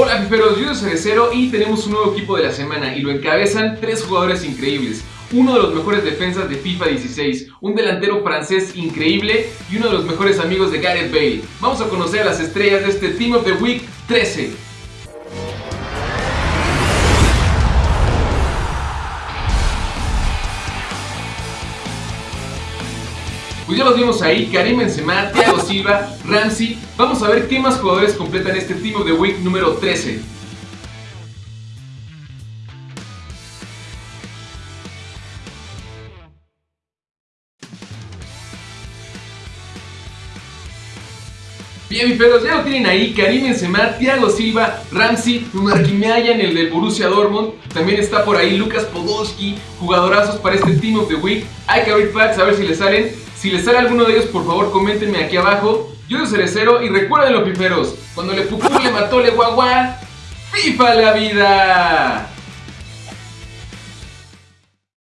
Hola fiferos, yo soy Cerecero y tenemos un nuevo equipo de la semana y lo encabezan tres jugadores increíbles. Uno de los mejores defensas de FIFA 16, un delantero francés increíble y uno de los mejores amigos de Gareth Bale. Vamos a conocer a las estrellas de este Team of the Week 13. Pues ya los vimos ahí, Karim Benzema, Thiago Silva, Ramsey. Vamos a ver qué más jugadores completan este Team of the Week número 13. Bien, mi pedos, ya lo tienen ahí, Karim Benzema, Thiago Silva, Ramsey, en el del Borussia Dortmund, también está por ahí Lucas Podolski, jugadorazos para este Team of the Week, hay que abrir packs a ver si le salen, si les sale alguno de ellos, por favor, coméntenme aquí abajo. Yo soy Cerecero y recuerden los piperos, cuando le pucú le mató le guagua, ¡FIFA la vida!